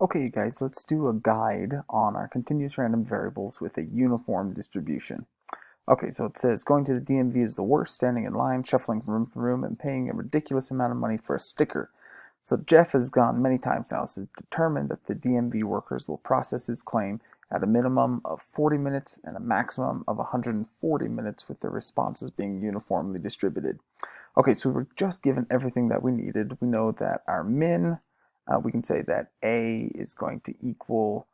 Okay guys, let's do a guide on our continuous random variables with a uniform distribution. Okay, so it says going to the DMV is the worst, standing in line, shuffling from room to room, and paying a ridiculous amount of money for a sticker. So Jeff has gone many times now to determine that the DMV workers will process his claim at a minimum of 40 minutes and a maximum of 140 minutes with the responses being uniformly distributed. Okay, so we're just given everything that we needed. We know that our min uh, we can say that A is going to equal,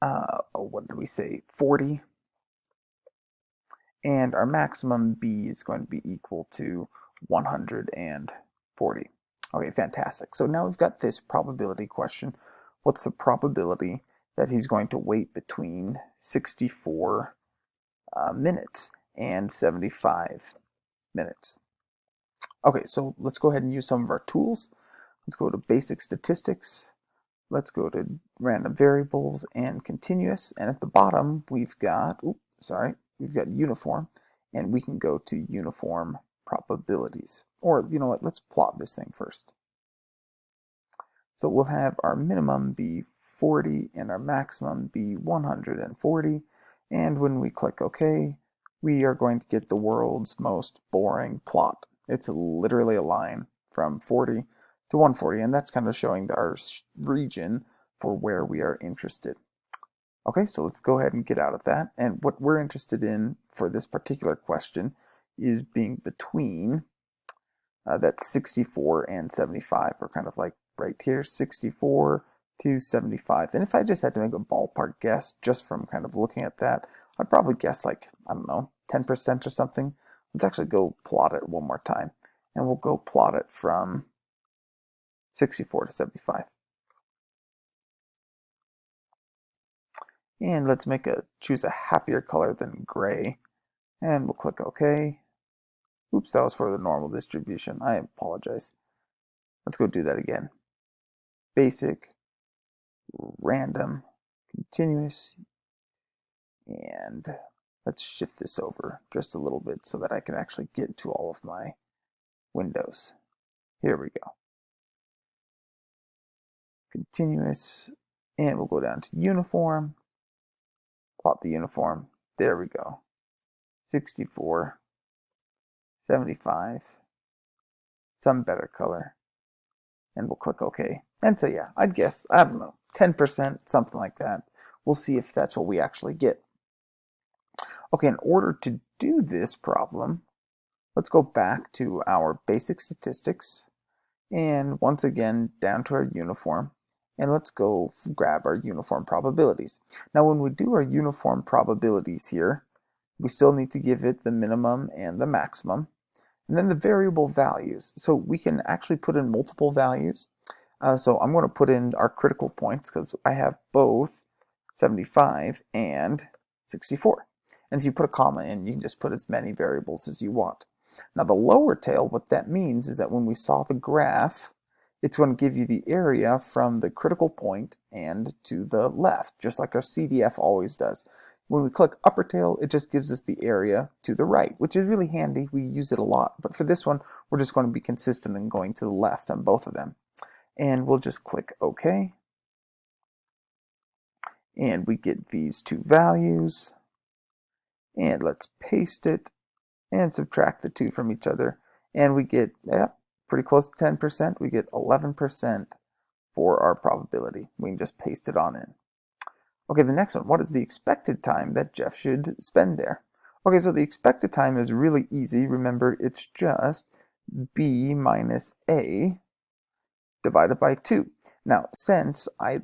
uh, oh, what did we say, 40. And our maximum B is going to be equal to 140. Okay, fantastic. So now we've got this probability question. What's the probability that he's going to wait between 64 uh, minutes and 75 minutes? Okay, so let's go ahead and use some of our tools. Let's go to basic statistics. Let's go to random variables and continuous. And at the bottom, we've got, oops, sorry, we've got uniform. And we can go to uniform probabilities. Or, you know what, let's plot this thing first. So we'll have our minimum be 40 and our maximum be 140. And when we click OK, we are going to get the world's most boring plot. It's literally a line from 40 to 140, and that's kind of showing our region for where we are interested. Okay, so let's go ahead and get out of that. And what we're interested in for this particular question is being between uh, that 64 and 75, or kind of like right here, 64 to 75. And if I just had to make a ballpark guess just from kind of looking at that, I'd probably guess like, I don't know, 10% or something. Let's actually go plot it one more time. And we'll go plot it from 64 to 75. And let's make a choose a happier color than gray. And we'll click OK. Oops, that was for the normal distribution. I apologize. Let's go do that again. Basic, random, continuous, and let's shift this over just a little bit so that I can actually get to all of my windows. Here we go continuous, and we'll go down to uniform, plot the uniform, there we go, 64, 75, some better color, and we'll click OK. And so yeah, I'd guess, I don't know, 10%, something like that. We'll see if that's what we actually get. Okay, in order to do this problem, let's go back to our basic statistics, and once again, down to our uniform and let's go grab our uniform probabilities. Now when we do our uniform probabilities here, we still need to give it the minimum and the maximum. And then the variable values. So we can actually put in multiple values. Uh, so I'm going to put in our critical points because I have both 75 and 64. And if you put a comma in, you can just put as many variables as you want. Now the lower tail, what that means is that when we saw the graph, it's going to give you the area from the critical point and to the left, just like our CDF always does. When we click upper tail, it just gives us the area to the right, which is really handy. We use it a lot. But for this one, we're just going to be consistent and going to the left on both of them. And we'll just click OK. And we get these two values. And let's paste it and subtract the two from each other. And we get, yep, pretty close to 10%, we get 11% for our probability. We can just paste it on in. Okay, the next one, what is the expected time that Jeff should spend there? Okay, so the expected time is really easy. Remember, it's just b minus a divided by 2. Now, since I,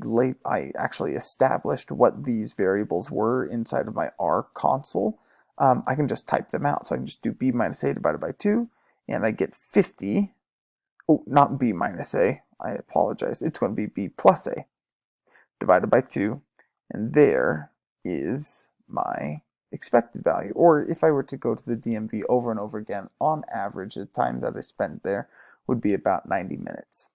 I actually established what these variables were inside of my R console, um, I can just type them out. So I can just do b minus a divided by 2, and I get 50 oh, not b minus a, I apologize, it's going to be b plus a divided by 2, and there is my expected value. Or if I were to go to the DMV over and over again, on average, the time that I spent there would be about 90 minutes.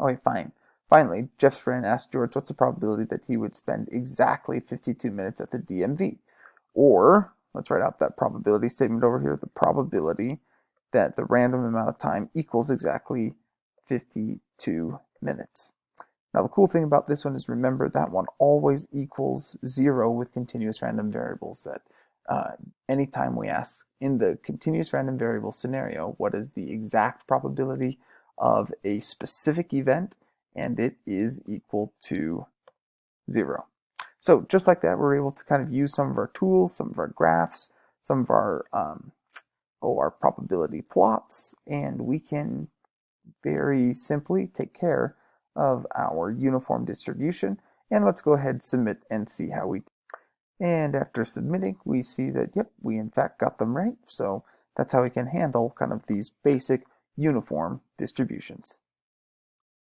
Okay, fine. Finally, Jeff's friend asked George what's the probability that he would spend exactly 52 minutes at the DMV. Or, let's write out that probability statement over here, the probability that the random amount of time equals exactly 52 minutes. Now the cool thing about this one is remember that one always equals zero with continuous random variables that uh, anytime we ask in the continuous random variable scenario what is the exact probability of a specific event and it is equal to zero. So just like that we're able to kind of use some of our tools, some of our graphs, some of our um, our probability plots and we can very simply take care of our uniform distribution. And let's go ahead, submit, and see how we and after submitting, we see that, yep, we in fact got them right. So that's how we can handle kind of these basic uniform distributions.